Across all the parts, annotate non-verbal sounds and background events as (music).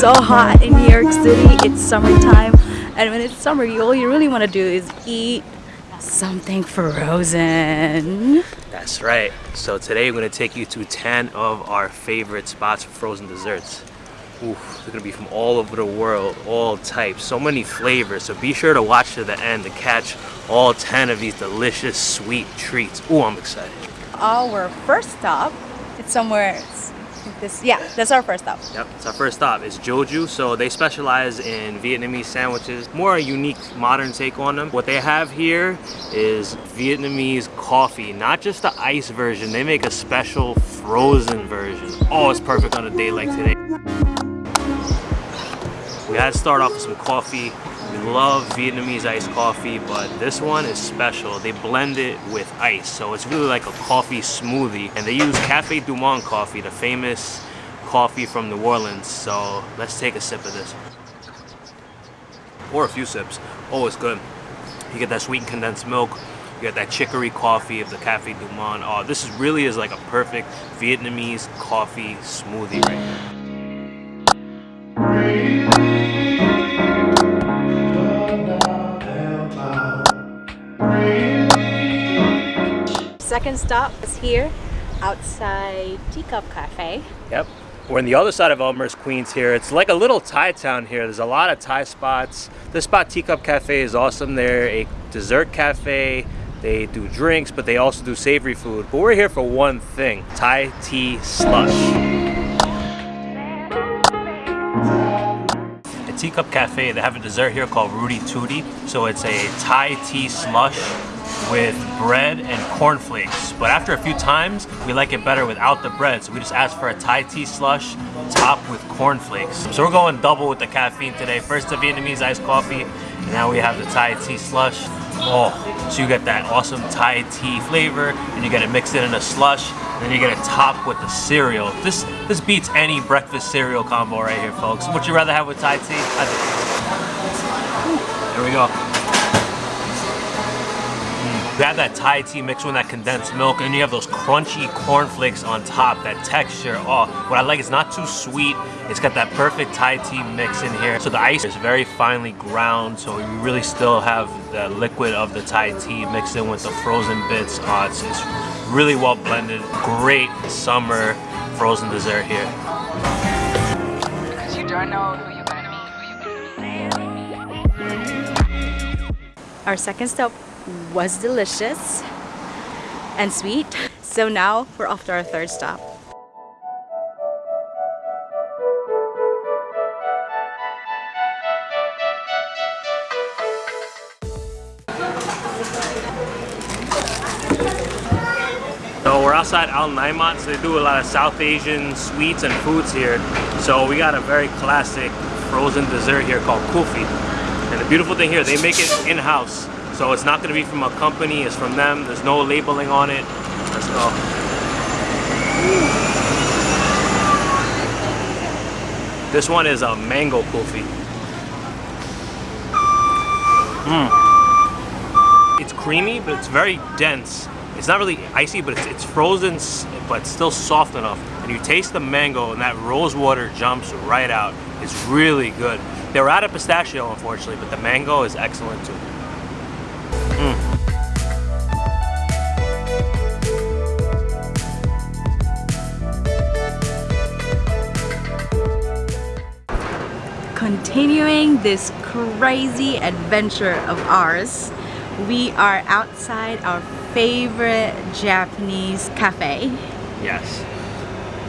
so hot in New York City. It's summertime. And when it's summer, you, all you really want to do is eat something frozen. That's right. So today we're going to take you to 10 of our favorite spots for frozen desserts. Oof, they're going to be from all over the world, all types, so many flavors. So be sure to watch to the end to catch all 10 of these delicious sweet treats. Ooh, I'm excited. Our first stop, it's somewhere this, yeah, that's our first stop. Yep, it's our first stop. It's Joju. So they specialize in Vietnamese sandwiches, more a unique modern take on them. What they have here is Vietnamese coffee, not just the ice version. They make a special frozen version. Oh, it's perfect on a day like today. We gotta start off with some coffee. Love Vietnamese iced coffee, but this one is special. They blend it with ice, so it's really like a coffee smoothie. And they use Cafe Du Monde coffee, the famous coffee from New Orleans. So let's take a sip of this. Or a few sips. Oh, it's good. You get that sweetened condensed milk. You get that chicory coffee of the Cafe Du Monde. Oh, this is really is like a perfect Vietnamese coffee smoothie right here. Second stop is here outside Teacup Cafe. Yep. We're on the other side of Elmhurst, Queens here. It's like a little Thai town here. There's a lot of Thai spots. This spot, Teacup Cafe, is awesome. They're a dessert cafe. They do drinks, but they also do savory food. But we're here for one thing, Thai tea slush. At Teacup Cafe, they have a dessert here called Rudy Tooty. So it's a Thai tea slush with bread and cornflakes. But after a few times, we like it better without the bread. So we just asked for a Thai tea slush topped with cornflakes. So we're going double with the caffeine today. First the Vietnamese iced coffee, and now we have the Thai tea slush. Oh, so you get that awesome Thai tea flavor, and you get it mixed in in a slush, and then you get it topped with the cereal. This this beats any breakfast cereal combo right here, folks. Would you rather have with Thai tea? There we go. You have that Thai tea mixed with that condensed milk, and you have those crunchy cornflakes on top, that texture. Oh, what I like is not too sweet. It's got that perfect Thai tea mix in here. So the ice is very finely ground, so you really still have the liquid of the Thai tea mixed in with the frozen bits. Oh, it's, it's really well blended. Great summer frozen dessert here. Because you don't know who you're going to meet. Our second stop was delicious and sweet. So now we're off to our third stop. So we're outside Al Naimat, so they do a lot of South Asian sweets and foods here. So we got a very classic frozen dessert here called kulfi. And the beautiful thing here, they make it in-house. So it's not going to be from a company, it's from them. There's no labeling on it. Let's go. This one is a mango kulfi. Mmm. It's creamy, but it's very dense. It's not really icy, but it's, it's frozen, but still soft enough. And you taste the mango and that rose water jumps right out. It's really good. They were out of pistachio, unfortunately, but the mango is excellent too. Continuing this crazy adventure of ours. We are outside our favorite Japanese cafe. Yes.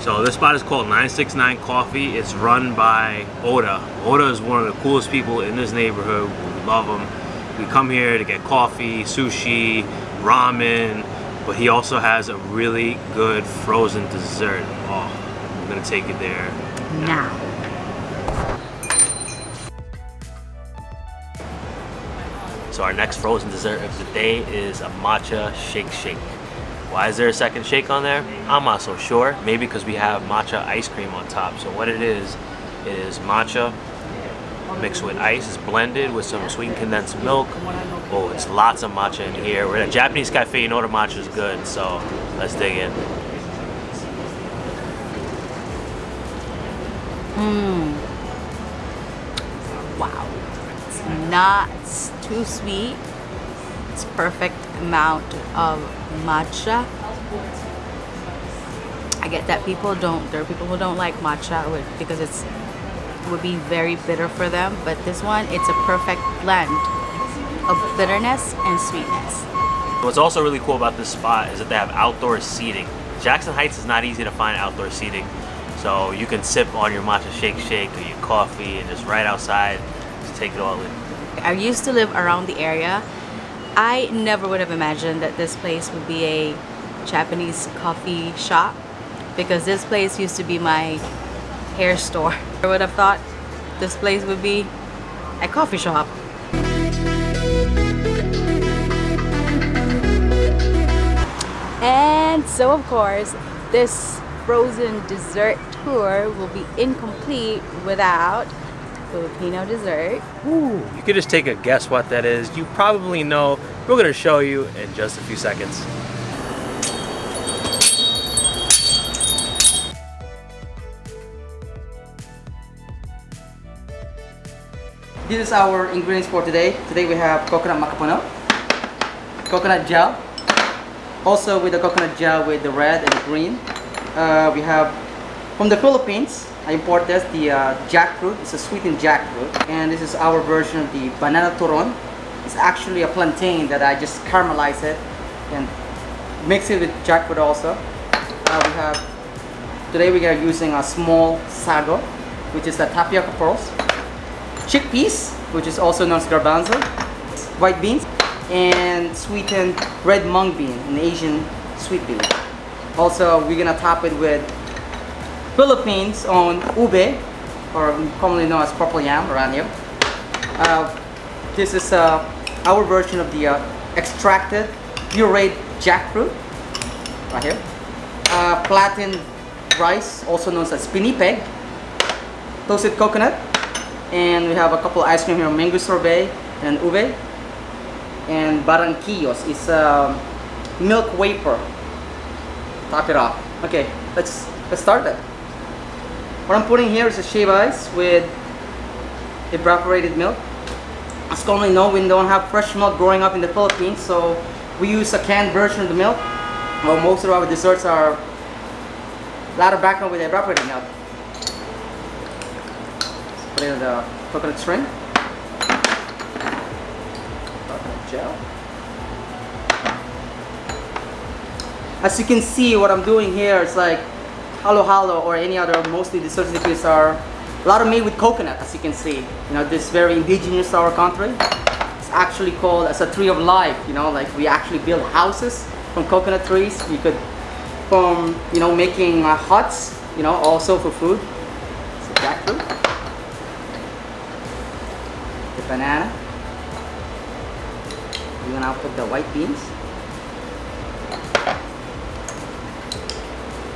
So this spot is called 969 Coffee. It's run by Oda. Oda is one of the coolest people in this neighborhood. We love him. We come here to get coffee, sushi, ramen, but he also has a really good frozen dessert. Oh, I'm gonna take it there now. So our next frozen dessert of the day is a matcha shake shake. Why is there a second shake on there? I'm not so sure. Maybe because we have matcha ice cream on top. So what it is, is matcha, mixed with ice. It's blended with some sweetened condensed milk. Oh, it's lots of matcha in here. We're at a Japanese cafe, you know the matcha is good, so let's dig in. Wow. Not too sweet. It's perfect amount of matcha. I get that people don't, there are people who don't like matcha because it's would be very bitter for them, but this one, it's a perfect blend of bitterness and sweetness. What's also really cool about this spot is that they have outdoor seating. Jackson Heights is not easy to find outdoor seating. So you can sip on your matcha shake shake or your coffee and just right outside, just take it all in. I used to live around the area. I never would have imagined that this place would be a Japanese coffee shop because this place used to be my hair store. (laughs) I would have thought this place would be a coffee shop. And so of course, this frozen dessert tour will be incomplete without Filipino dessert. Ooh, you could just take a guess what that is. You probably know. We're gonna show you in just a few seconds. This is our ingredients for today. Today we have coconut macapuno, coconut gel, also with the coconut gel with the red and the green. Uh, we have from the Philippines. I import this the uh, jackfruit. It's a sweetened jackfruit, and this is our version of the banana turon. It's actually a plantain that I just caramelize it and mix it with jackfruit also. Uh, we have today we are using a small sago, which is the tapioca pearls chickpeas, which is also known as garbanzo, white beans, and sweetened red mung bean, an Asian sweet bean. Also, we're gonna top it with Philippines on ube, or commonly known as purple yam around here. Uh, this is uh, our version of the uh, extracted pureed jackfruit, right here. Uh, flattened rice, also known as pinipig, toasted coconut, and we have a couple ice cream here mango sorbet and ube and barquillos is a milk vapor top it off okay let's let's start that what i'm putting here is a shave ice with evaporated milk. As commonly known we don't have fresh milk growing up in the philippines so we use a canned version of the milk well most of our desserts are a lot of background with evaporated milk. Put in the coconut string, coconut gel. As you can see, what I'm doing here is like halo halo or any other mostly dessert liquids are a lot of made with coconut, as you can see. You know, this very indigenous to our country. It's actually called as a tree of life. You know, like we actually build houses from coconut trees. We could, from you know, making uh, huts. You know, also for food. So jackfruit. the banana. We're gonna put the white beans.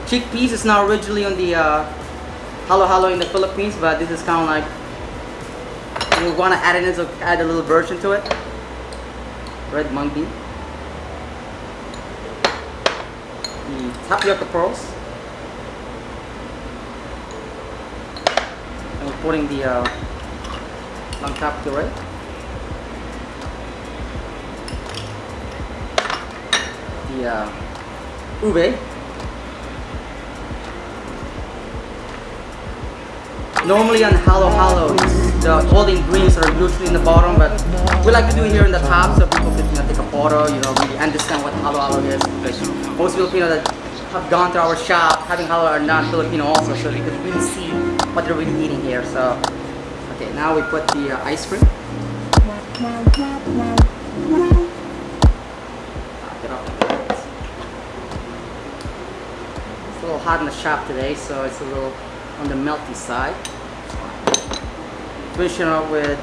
Chickpeas is not originally on the uh, halo halo in the Philippines, but this is kind of like we want to add in so add a little version to it. Red mung bean. The tapioca pearls. And we're putting the uh, on top to right. The uh, ube. Normally on halo halo, the all the ingredients are usually in the bottom, but we like to do it here in the top so people can you know, take a photo, you know, really understand what halo halo is. Because most Filipinos that have gone to our shop having halo are not Filipino also, so they can really see what they're really eating here. So Okay, now we put the uh, ice cream. It's a little hot in the shop today, so it's a little on the melty side. Finish it up with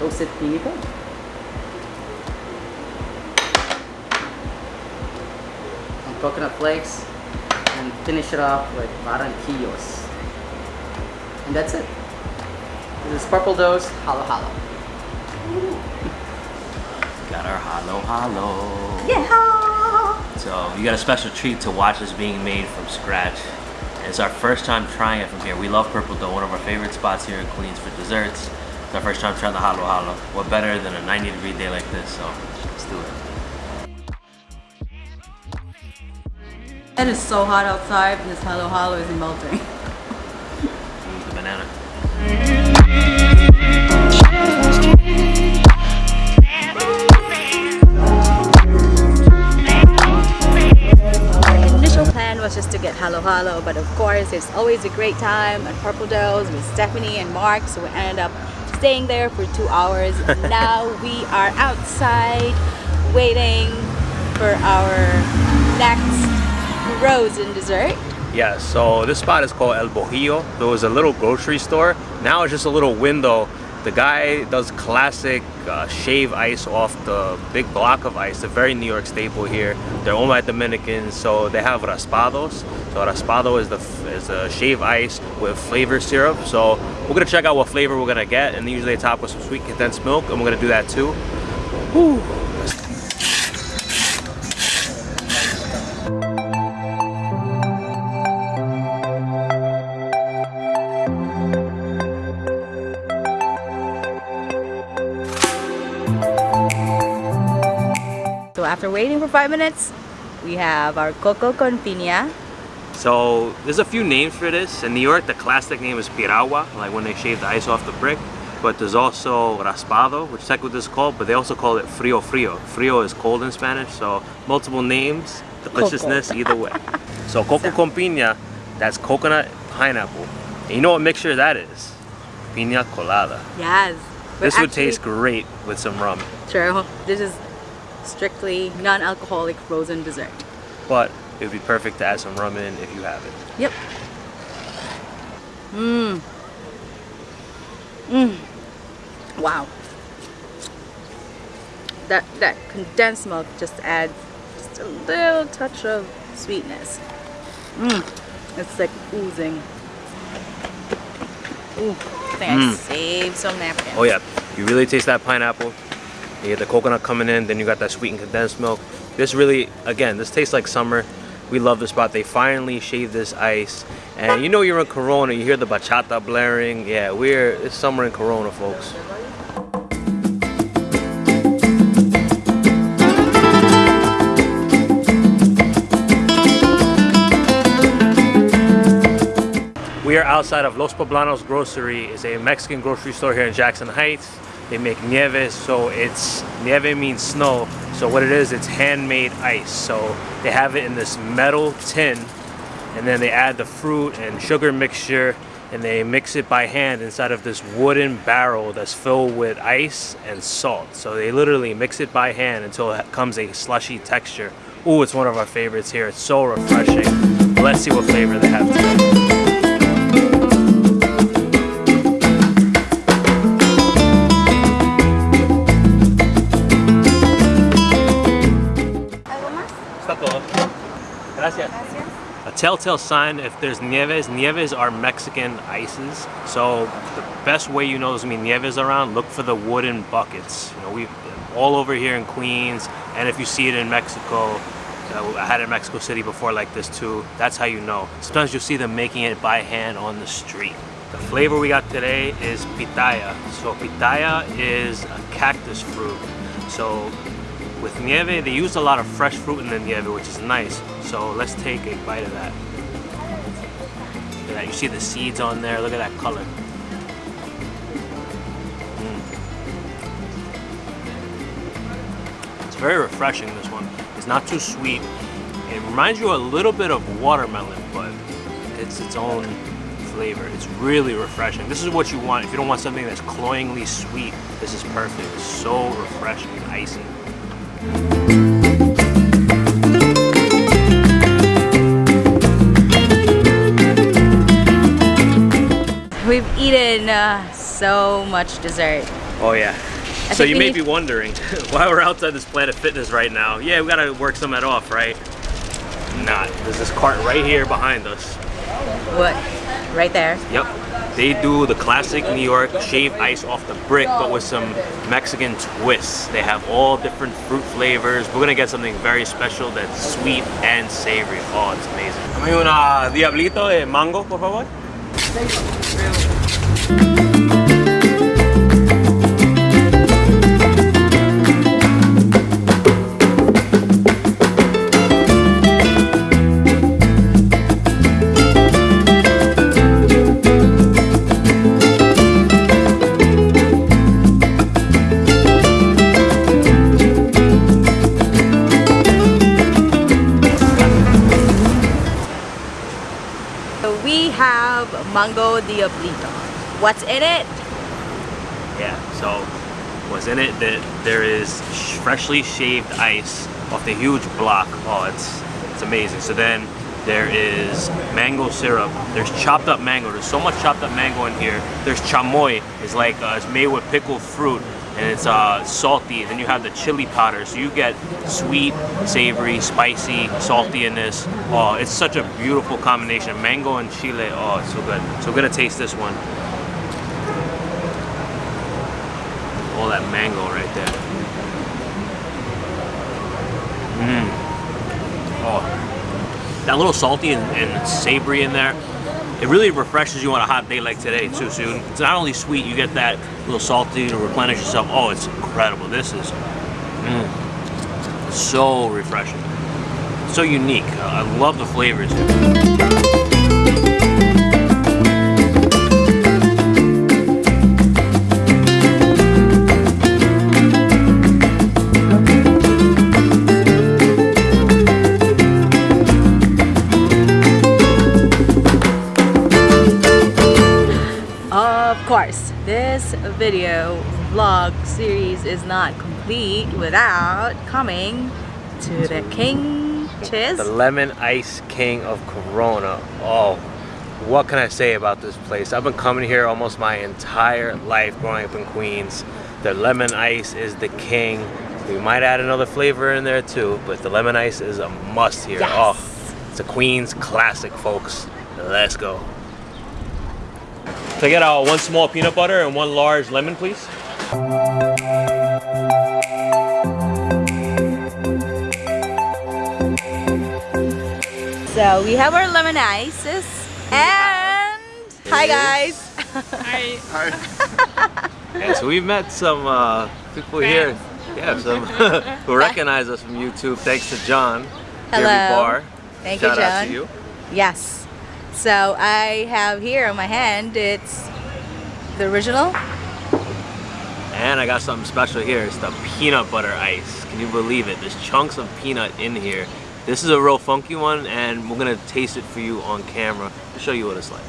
toasted pinito. Some coconut flakes. And finish it off with barquillos. And that's it. This is Purple Dough's Halo Halo. Got our halo halo. Yeah. So you got a special treat to watch this being made from scratch. It's our first time trying it from here. We love Purple Dough, one of our favorite spots here in Queens for desserts. It's our first time trying the halo halo. What better than a 90 degree day like this? So let's do it. It is so hot outside and this halo halo is melting. Mm, the banana. Halo halo, but of course it's always a great time at Purple Dough's with Stephanie and Mark, so we ended up staying there for two hours. (laughs) now we are outside waiting for our next frozen dessert. Yeah, so this spot is called El Bojillo. There was a little grocery store. Now it's just a little window. The guy does classic uh, shave ice off the big block of ice, a very New York staple here. They're owned by Dominicans, so they have raspados. So raspado is the is a shave ice with flavor syrup. So we're gonna check out what flavor we're gonna get, and usually they top with some sweet condensed milk, and we're gonna do that too. Whew. After waiting for five minutes, we have our coco con piña. So there's a few names for this. In New York, the classic name is piragua, like when they shave the ice off the brick. But there's also raspado, which is technically what this is called, but they also call it frio frio. Frio is cold in Spanish, so multiple names, deliciousness either way. (laughs) So coco con piña, that's coconut pineapple. And you know what mixture that is? Piña colada. Yes. This would taste great with some rum, True. This is strictly non-alcoholic frozen dessert. but it would be perfect to add some rum in if you have it. Yep. Mmm. Mmm. Wow. That that condensed milk just adds just a little touch of sweetness. Mmm. It's like oozing. Ooh. I think I mmm. saved some napkins. Oh yeah, you really taste that pineapple. You get the coconut coming in, then you got that sweetened condensed milk. This really, again, this tastes like summer. We love the spot. They finally shaved this ice. And you know you're in Corona, you hear the bachata blaring. Yeah, we're, it's summer in Corona, folks. We are outside of Los Poblanos Grocery. It's a Mexican grocery store here in Jackson Heights. They make nieves, so it's nieve means snow. So what it is, it's handmade ice. So they have it in this metal tin, and then they add the fruit and sugar mixture, and they mix it by hand inside of this wooden barrel that's filled with ice and salt. So they literally mix it by hand until it comes a slushy texture. Ooh, it's one of our favorites here. It's so refreshing. Let's see what flavor they have today. Telltale sign if there's nieves, nieves are Mexican ices. So the best way you know there's gonna be nieves around, look for the wooden buckets. You know, we all over here in Queens, and if you see it in Mexico, uh, I had it in Mexico City before like this too. That's how you know. Sometimes you'll see them making it by hand on the street. The flavor we got today is pitaya. So pitaya is a cactus fruit. So with nieve, they use a lot of fresh fruit in the nieve, which is nice. So let's take a bite of that. Look at that. You see the seeds on there. Look at that color. Mm. It's very refreshing, this one. It's not too sweet. It reminds you a little bit of watermelon, but it's its own flavor. It's really refreshing. This is what you want. If you don't want something that's cloyingly sweet, this is perfect. It's so refreshing and icy. We've eaten uh, so much dessert. Oh yeah. I so you may be wondering (laughs) why we're outside this Planet Fitness right now. Yeah, we gotta work some of that off, right? Not. There's this cart right here behind us. what? Right there. Yep. They do the classic New York shaved ice off the brick, but with some Mexican twists. They have all different fruit flavors. We're gonna get something very special that's sweet and savory. Oh, it's amazing. Dame una diablito de mango, por favor. Mango diablito. What's in it? Yeah, so what's in it that there is freshly shaved ice off the huge block. Oh, it's it's amazing. So then there is mango syrup. There's chopped up mango. There's so much chopped up mango in here. There's chamoy. It's like uh, it's made with pickled fruit and it's uh, salty. Then you have the chili powder. So you get sweet, savory, spicy, salty in this. Oh, it's such a beautiful combination. Mango and chile. Oh, it's so good. So we're gonna taste this one. all that mango right there. Mmm. Oh, that little salty and, and savory in there. It really refreshes you on a hot day like today too. soon. it's not only sweet, you get that little salty to replenish yourself. Oh, it's incredible. This is mm, so refreshing, so unique. I I love the flavors. This video vlog series is not complete without coming to the King. The Lemon Ice King of Corona. Oh, what can I say about this place? I've been coming here almost my entire life growing up in Queens. The lemon ice is the king. We might add another flavor in there too, but the lemon ice is a must here. Yes. Oh, it's a Queens classic, folks. Let's go. Can I get uh, one small peanut butter and one large lemon, please? So we have our lemon ices and hi guys. Yeah, so we've met some uh, people here. Yeah, some (laughs) who recognize us from YouTube. Thanks to John. Hello. Jeremy Barr. Thank you, Shout out to you. Yes. So I have here on my hand it's the original. And I got something special here. It's the peanut butter ice. Can you believe it? There's chunks of peanut in here. This is a real funky one, and we're gonna taste it for you on camera to show you what it's like.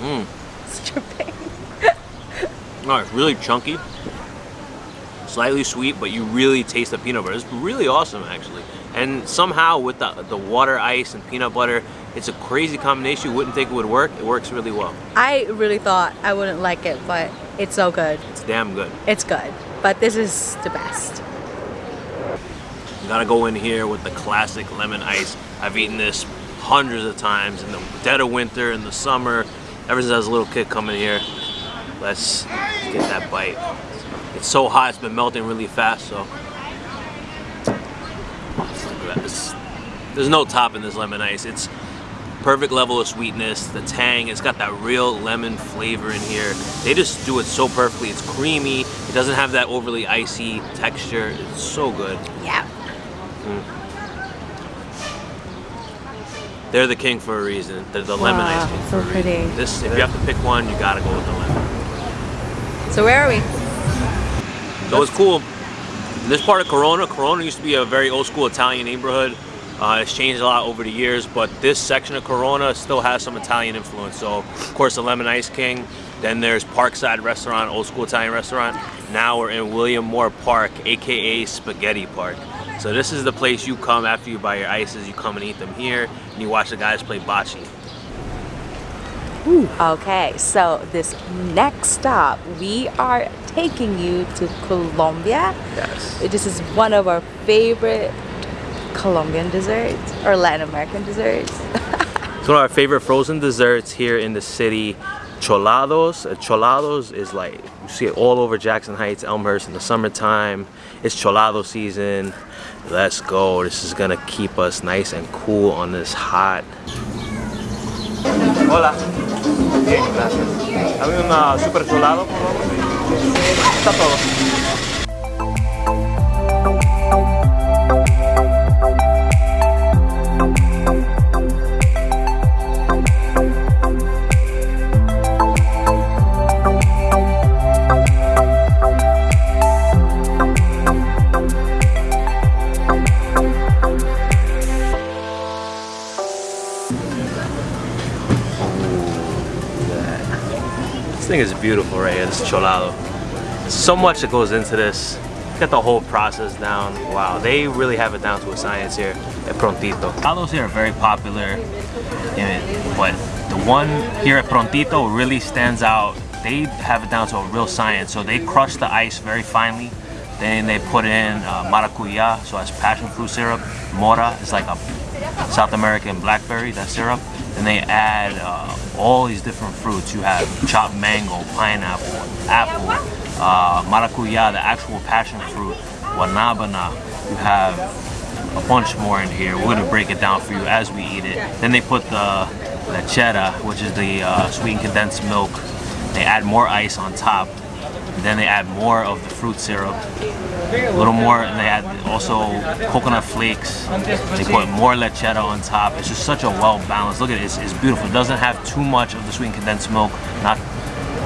Mmm. Stripping. No, it's really chunky, slightly sweet, but you really taste the peanut butter. It's really awesome, actually. And somehow with the, the water ice and peanut butter, it's a crazy combination. You wouldn't think it would work. It works really well. I really thought I wouldn't like it, but it's so good. It's damn good. It's good. But this is the best. You gotta go in here with the classic lemon ice. I've eaten this hundreds of times in the dead of winter, in the summer, ever since I was a little kid coming here. Let's get that bite. It's so hot, it's been melting really fast, so. This- there's no top in this lemon ice. It's perfect level of sweetness, the tang, it's got that real lemon flavor in here. They just do it so perfectly. It's creamy, it doesn't have that overly icy texture. It's so good. Yeah. Mm. They're the king for a reason. They're the lemon Wow, ice king so for a pretty. reason. This, if you have to pick one, you gotta go with the lemon. So where are we? So it's cool. This part of Corona, Corona used to be a very old school Italian neighborhood. Uh, it's changed a lot over the years, but this section of Corona still has some Italian influence. So, of course, the Lemon Ice King. Then there's Parkside Restaurant, old school Italian restaurant. Now we're in William Moore Park, aka Spaghetti Park. So this is the place you come after you buy your ices. You come and eat them here, and you watch the guys play bocce. Okay, so this next stop, we are taking you to Colombia. Yes. This is one of our favorite Colombian desserts or Latin American desserts. (laughs) It's one of our favorite frozen desserts here in the city. Cholados. Uh, Cholados is like, you see it all over Jackson Heights, Elmhurst in the summertime. It's Cholado season. Let's go. This is gonna keep us nice and cool on this hot. Hola. Bien, gracias. Dame una super cholado, por favor. Está todo. Is beautiful right here, this cholado. So much that goes into this. Get the whole process down. Wow, they really have it down to a science here at Prontito. Cholados here are very popular, but the one here at Prontito really stands out. They have it down to a real science. So they crush the ice very finely. Then they put in uh, maracuya, so that's passion fruit syrup. Mora is like a South American blackberry, that syrup. Then they add uh, all these different fruits. You have chopped mango, pineapple, apple, uh, maracuya, the actual passion fruit, guanabana. You have a bunch more in here. We're gonna break it down for you as we eat it. Then they put the lechera, which is the uh, sweetened condensed milk. They add more ice on top. Then they add more of the fruit syrup a little more and they add also coconut flakes. They put more lechera on top. It's just such a well balanced look at it it's, it's beautiful. It doesn't have too much of the sweet condensed milk not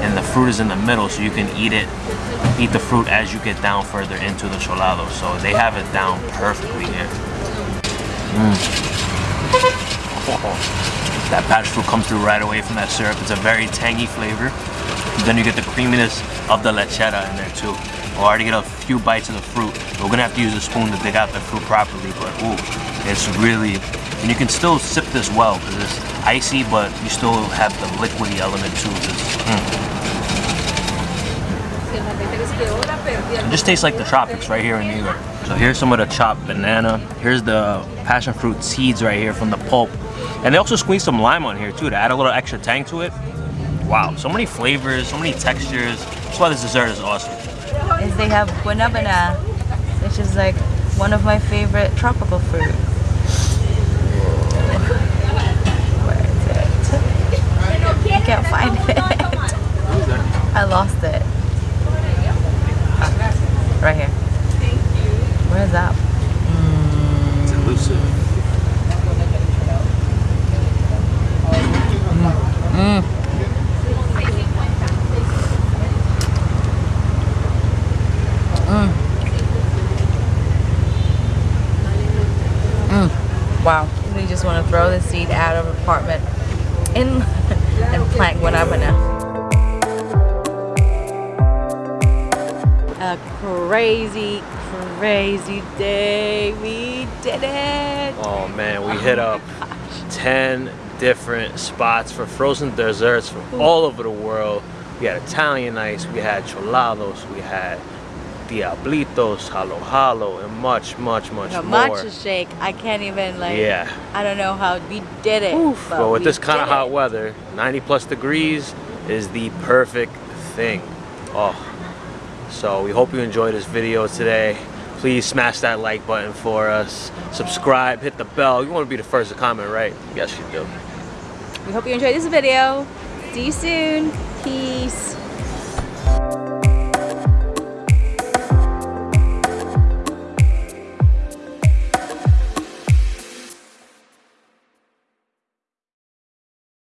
and the fruit is in the middle so you can eat it eat the fruit as you get down further into the cholado. So they have it down perfectly here. Mm. (laughs) that passion fruit comes through right away from that syrup. It's a very tangy flavor then you get the creaminess of the lechera in there too We'll already get a few bites of the fruit. We're gonna have to use a spoon to dig out the fruit properly, but ooh, it's really, and you can still sip this well because it's icy, but you still have the liquidy element to this. Mm. It just tastes like the tropics right here in New York. So here's some of the chopped banana. Here's the passion fruit seeds right here from the pulp. And they also squeeze some lime on here too to add a little extra tang to it. Wow, so many flavors, so many textures. That's why this dessert is awesome. is they have guanabana, which is like one of my favorite tropical fruits. Crazy, crazy day. We did it. Oh man, we hit oh up 10 different spots for frozen desserts from all over the world. We had Italian ice, we had cholados, we had diablitos, halo halo, and much, much, much A more. matcha shake. I can't even like. Yeah. I don't know how we did it. But with this kind of hot weather, 90 plus degrees is the perfect thing. Oh, so we hope you enjoyed this video today. Please smash that like button for us. Subscribe, hit the bell. You want to be the first to comment, right? Yes, you do. We hope you enjoyed this video. See you soon. Peace.